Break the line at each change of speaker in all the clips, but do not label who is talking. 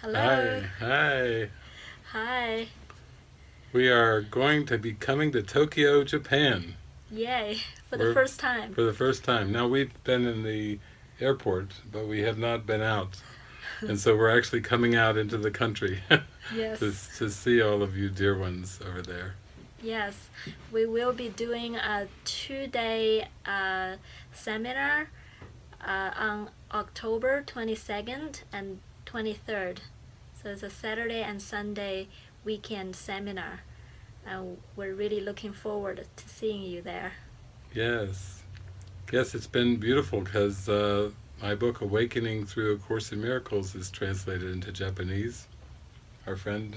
Hello.
Hi. Hi.
Hi.
We are going to be coming to Tokyo, Japan
Yay. For the
We're-
first time.
for the first time. Now we've been in the airport, but we have not been out. And so we're actually coming out into the country
Yes.
to, to see all of you dear ones over there.
Yes. We will be doing a two day uh, seminar uh, on October 22nd and 23rd. So it's a Saturday and Sunday weekend seminar. And we're really looking forward to seeing you there.
Yes. Yes, it's been beautiful because uh, my book, Awakening Through A Course in Miracles, is translated into Japanese. Our friend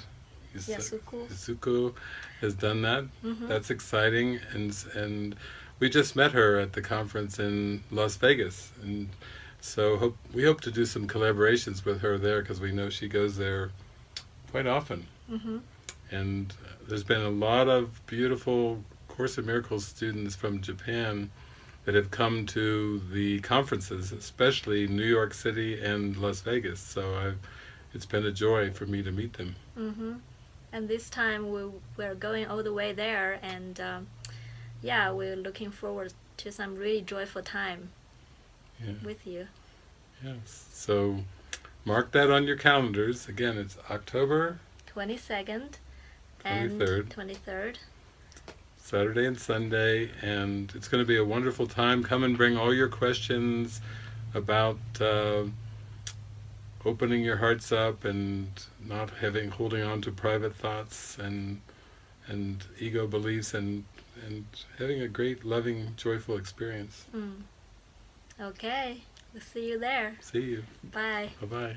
Yasuko.
Has done that.
Mhm.
That's exciting, and and we just met her at the conference in Las Vegas, and so hope we hope to do some collaborations with her there because we know she goes there quite often,
Mm-hmm.
and there's been a lot of beautiful Course in Miracles students from Japan that have come to the conferences, especially New York City and Las Vegas. So I've, it's been a joy for me to meet them.
Mm-hmm. And this time we we're going all the way there, and um, yeah, we're looking forward to some really joyful time
Yeah.
with you.
Yes. So mark that on your calendars. Again, it's October,
22nd and
23rd.
23rd.
Saturday and Sunday, and it's going to be a wonderful time. Come and bring all your questions about uh, opening your hearts up and not having holding on to private thoughts and and ego beliefs and and having a great, loving, joyful experience.
Mm. Okay, we'll see you there.
See you.
Bye.
Bye bye.